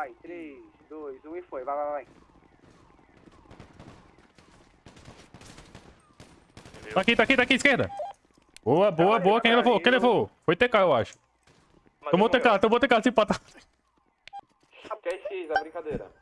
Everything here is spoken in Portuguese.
vai. 3, 2, 1 e foi. Vai, vai, vai. Tá aqui, tá aqui, tá aqui, esquerda. Boa, boa, aí, boa. Quem levou? Quem levou? Foi TK, eu acho. Mas Tomou TK, tomou TK, se empatar. Porque é X, é brincadeira.